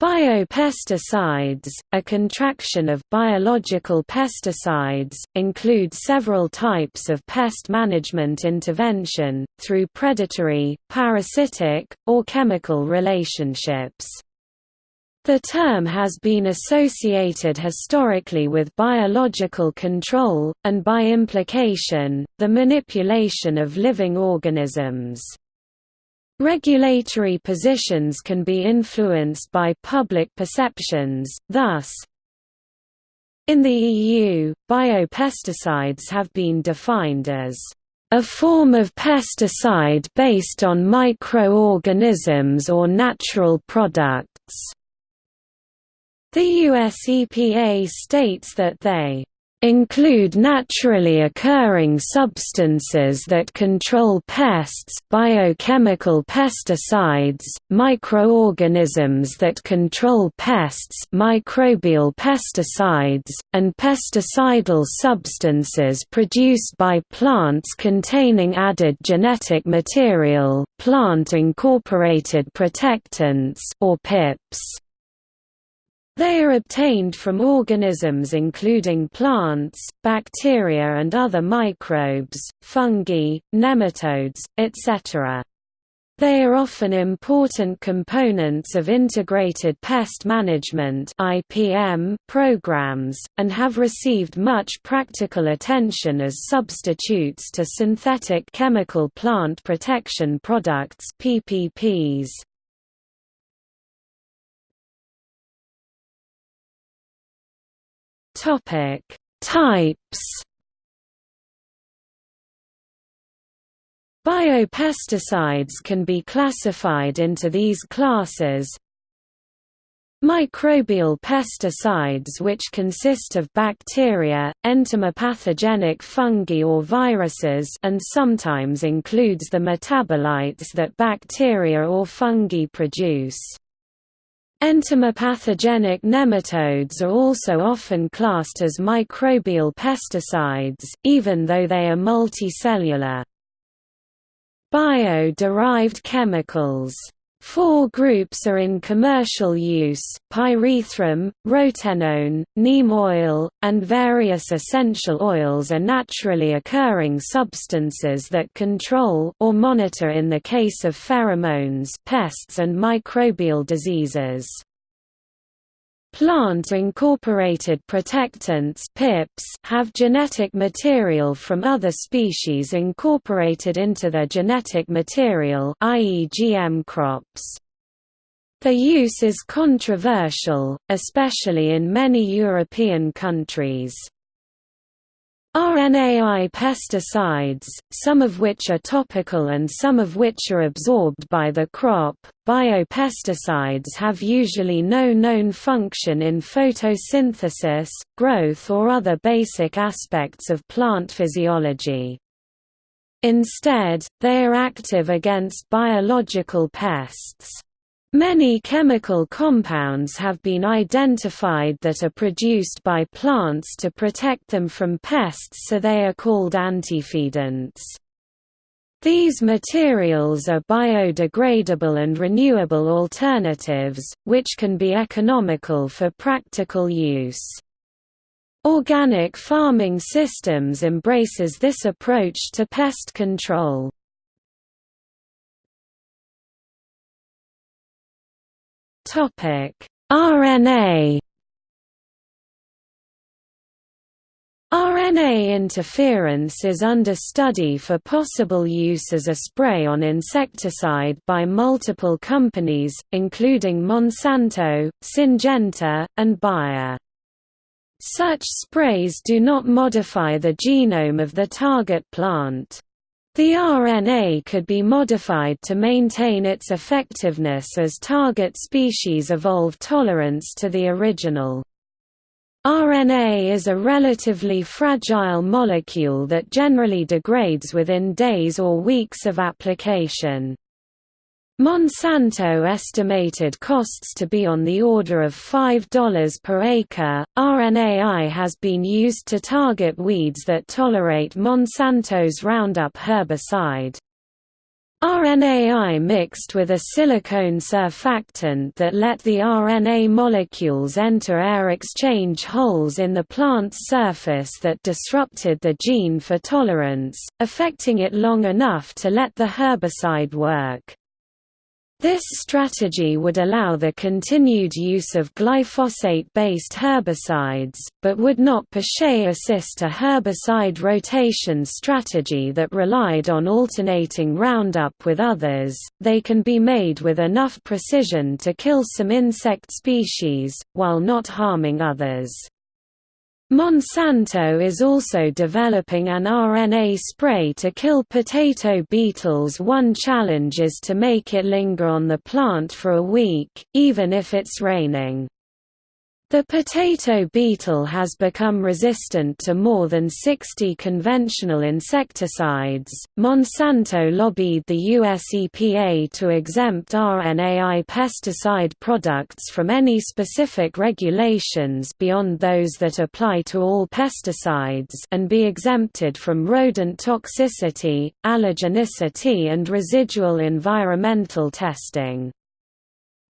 Biopesticides, a contraction of biological pesticides, include several types of pest management intervention, through predatory, parasitic, or chemical relationships. The term has been associated historically with biological control, and by implication, the manipulation of living organisms. Regulatory positions can be influenced by public perceptions, thus, in the EU, biopesticides have been defined as a form of pesticide based on microorganisms or natural products. The US EPA states that they include naturally occurring substances that control pests biochemical pesticides, microorganisms that control pests microbial pesticides, and pesticidal substances produced by plants containing added genetic material plant-incorporated protectants or PIPs. They are obtained from organisms including plants, bacteria and other microbes, fungi, nematodes, etc. They are often important components of integrated pest management (IPM) programs and have received much practical attention as substitutes to synthetic chemical plant protection products (PPPs). Topic: Types. Biopesticides can be classified into these classes. Microbial pesticides which consist of bacteria, entomopathogenic fungi or viruses and sometimes includes the metabolites that bacteria or fungi produce. Entomopathogenic nematodes are also often classed as microbial pesticides, even though they are multicellular. Bio-derived chemicals Four groups are in commercial use, pyrethrum, rotenone, neem oil, and various essential oils are naturally occurring substances that control or monitor in the case of pheromones pests and microbial diseases. Plant-incorporated protectants PIPs have genetic material from other species incorporated into their genetic material i.e. GM crops. Their use is controversial, especially in many European countries. RNAi pesticides, some of which are topical and some of which are absorbed by the crop. Biopesticides have usually no known function in photosynthesis, growth, or other basic aspects of plant physiology. Instead, they are active against biological pests. Many chemical compounds have been identified that are produced by plants to protect them from pests so they are called antifeedants. These materials are biodegradable and renewable alternatives, which can be economical for practical use. Organic farming systems embraces this approach to pest control. RNA RNA interference is under study for possible use as a spray on insecticide by multiple companies, including Monsanto, Syngenta, and Bayer. Such sprays do not modify the genome of the target plant. The RNA could be modified to maintain its effectiveness as target species evolve tolerance to the original. RNA is a relatively fragile molecule that generally degrades within days or weeks of application. Monsanto estimated costs to be on the order of $5 per acre. RNAi has been used to target weeds that tolerate Monsanto's Roundup herbicide. RNAi mixed with a silicone surfactant that let the RNA molecules enter air exchange holes in the plant's surface that disrupted the gene for tolerance, affecting it long enough to let the herbicide work. This strategy would allow the continued use of glyphosate-based herbicides, but would not per se assist a herbicide rotation strategy that relied on alternating Roundup with others. They can be made with enough precision to kill some insect species, while not harming others. Monsanto is also developing an RNA spray to kill potato beetles one challenge is to make it linger on the plant for a week, even if it's raining. The potato beetle has become resistant to more than 60 conventional insecticides. Monsanto lobbied the US EPA to exempt RNAi pesticide products from any specific regulations beyond those that apply to all pesticides and be exempted from rodent toxicity, allergenicity and residual environmental testing.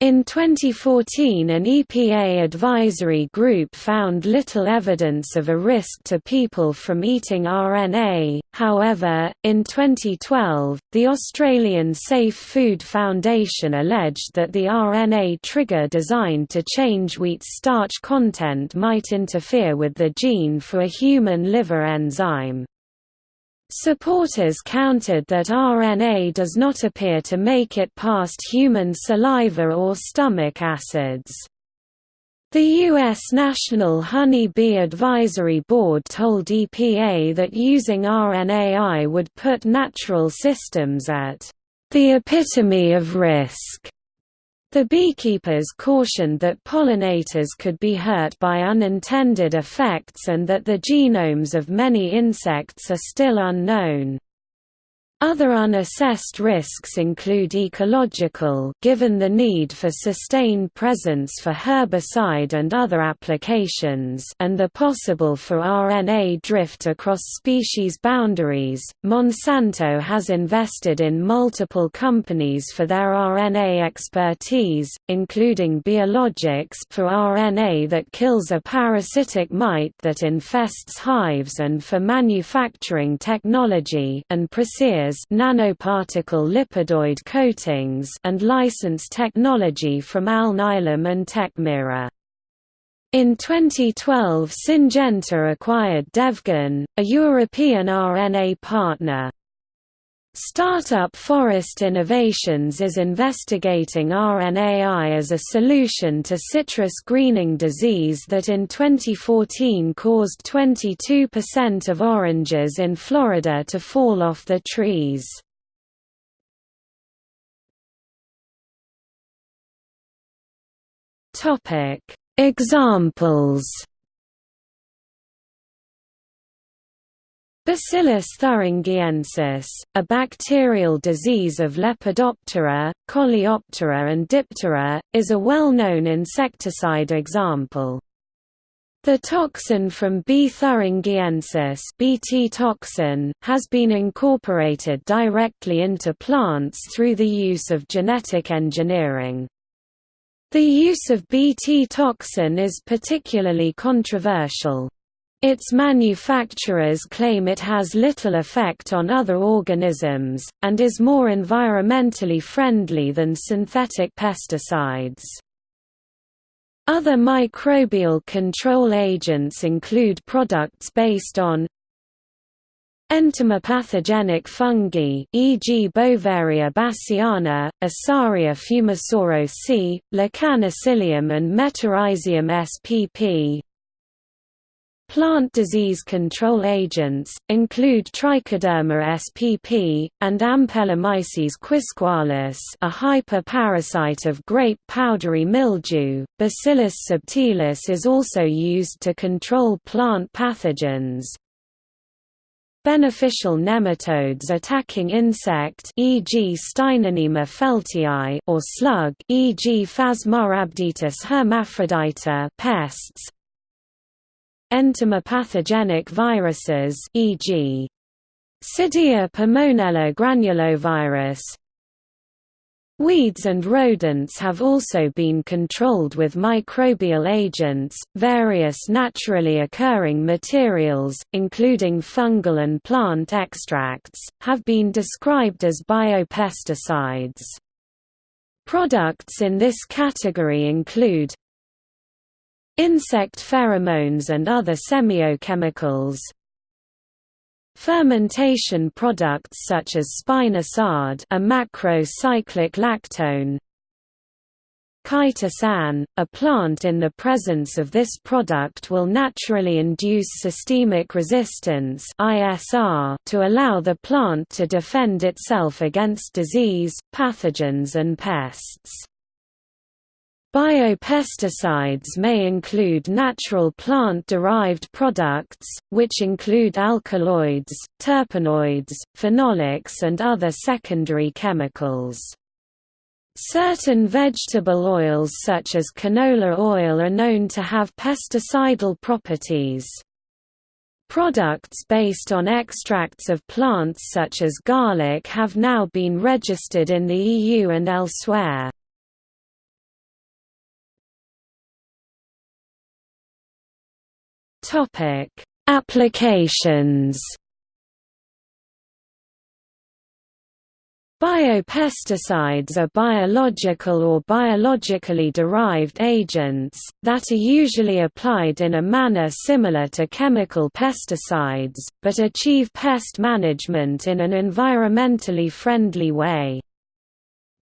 In 2014 an EPA advisory group found little evidence of a risk to people from eating RNA, however, in 2012, the Australian Safe Food Foundation alleged that the RNA trigger designed to change wheat's starch content might interfere with the gene for a human liver enzyme. Supporters countered that RNA does not appear to make it past human saliva or stomach acids. The U.S. National Honey Bee Advisory Board told EPA that using RNAi would put natural systems at the epitome of risk the beekeepers cautioned that pollinators could be hurt by unintended effects and that the genomes of many insects are still unknown. Other unassessed risks include ecological given the need for sustained presence for herbicide and other applications and the possible for RNA drift across species boundaries. Monsanto has invested in multiple companies for their RNA expertise, including Beeologics for RNA that kills a parasitic mite that infests hives and for manufacturing technology and Preceres nanoparticle lipidoid coatings and license technology from Alnylam and Tekmira. In 2012 Syngenta acquired Devgen, a European RNA partner. Startup Forrest Innovations is investigating RNAi as a solution to citrus greening disease that in 2014 caused 22% of oranges in Florida to fall off the trees. Examples Bacillus thuringiensis, a bacterial disease of Lepidoptera, Coleoptera and Diptera, is a well-known insecticide example. The toxin from B. thuringiensis BT toxin, has been incorporated directly into plants through the use of genetic engineering. The use of Bt toxin is particularly controversial. Its manufacturers claim it has little effect on other organisms, and is more environmentally friendly than synthetic pesticides. Other microbial control agents include products based on entomopathogenic fungi e.g. Beauveria bassiana, Asaria fumicoro C, Lecanicillium and Metarhizium spp, Plant disease control agents, include Trichoderma spp, and Ampelomyces quisqualis a hyperparasite of grape powdery mildew. Bacillus subtilis is also used to control plant pathogens. Beneficial nematodes attacking insect e.g. Steinernema feltiae or slug e.g. Phasmarhabditis hermaphrodita pests, Entomopathogenic viruses e.g. Cydia pomonella granulovirus Weeds and rodents have also been controlled with microbial agents. Various naturally occurring materials, including fungal and plant extracts, have been described as biopesticides. Products in this category include insect pheromones and other semiochemicals, Fermentation products such as spinosad a macrocyclic lactone Chitosan, a plant in the presence of this product will naturally induce systemic resistance (ISR) to allow the plant to defend itself against disease, pathogens and pests. Biopesticides may include natural plant-derived products, which include alkaloids, terpenoids, phenolics and other secondary chemicals. Certain vegetable oils such as canola oil are known to have pesticidal properties. Products based on extracts of plants such as garlic have now been registered in the EU and elsewhere. Topic: Applications. Biopesticides are biological or biologically derived agents, that are usually applied in a manner similar to chemical pesticides, but achieve pest management in an environmentally friendly way.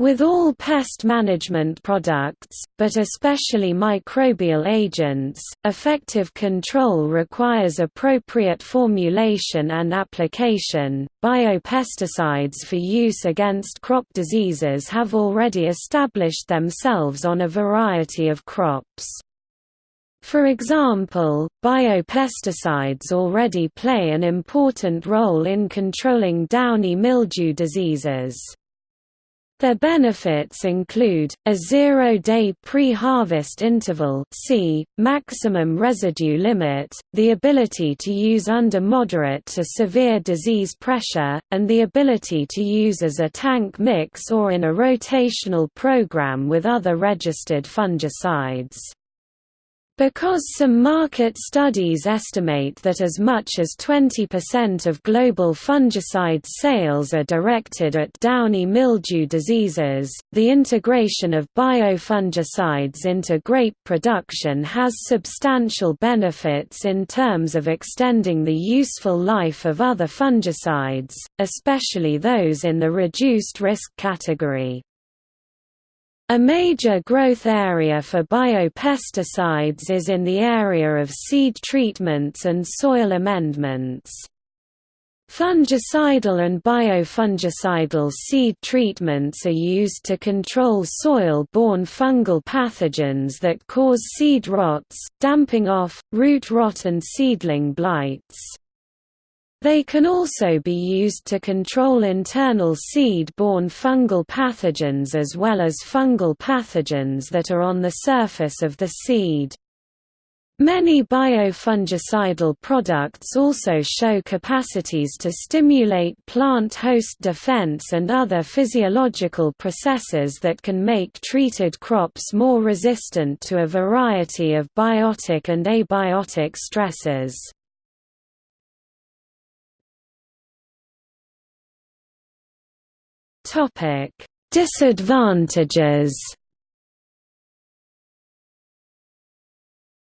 With all pest management products, but especially microbial agents, effective control requires appropriate formulation and application. Biopesticides for use against crop diseases have already established themselves on a variety of crops. For example, biopesticides already play an important role in controlling downy mildew diseases. Their benefits include, a zero-day pre-harvest interval c, maximum residue limit, the ability to use under moderate to severe disease pressure, and the ability to use as a tank mix or in a rotational program with other registered fungicides. Because some market studies estimate that as much as 20% of global fungicide sales are directed at downy mildew diseases, the integration of biofungicides into grape production has substantial benefits in terms of extending the useful life of other fungicides, especially those in the reduced risk category. A major growth area for biopesticides is in the area of seed treatments and soil amendments. Fungicidal and biofungicidal seed treatments are used to control soil-borne fungal pathogens that cause seed rots, damping off, root rot and seedling blights. They can also be used to control internal seed-borne fungal pathogens as well as fungal pathogens that are on the surface of the seed. Many biofungicidal products also show capacities to stimulate plant host defense and other physiological processes that can make treated crops more resistant to a variety of biotic and abiotic stresses. Topic: Disadvantages.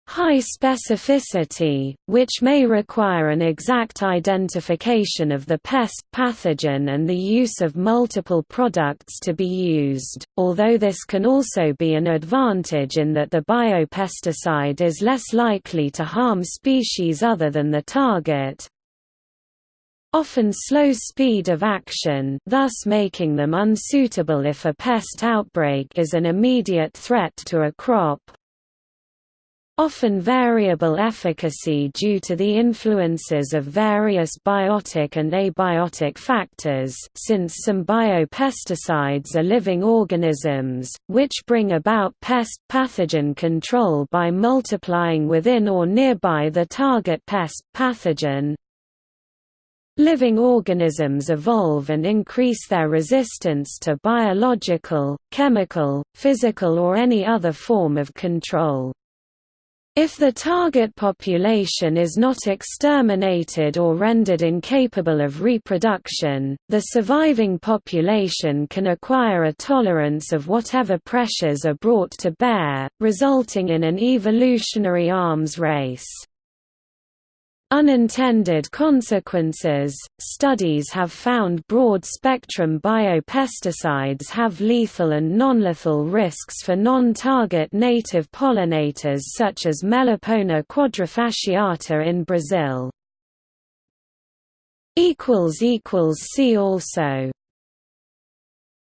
High specificity, which may require an exact identification of the pest pathogen and the use of multiple products to be used, although this can also be an advantage in that the biopesticide is less likely to harm species other than the target, often slow speed of action thus making them unsuitable if a pest outbreak is an immediate threat to a crop. Often variable efficacy due to the influences of various biotic and abiotic factors since some biopesticides are living organisms, which bring about pest pathogen control by multiplying within or nearby the target pest pathogen, Living organisms evolve and increase their resistance to biological, chemical, physical or any other form of control. If the target population is not exterminated or rendered incapable of reproduction, the surviving population can acquire a tolerance of whatever pressures are brought to bear, resulting in an evolutionary arms race. Unintended consequences Studies have found broad spectrum biopesticides have lethal and non-lethal risks for non target native pollinators such as Melipona quadrifasciata in Brazil. See also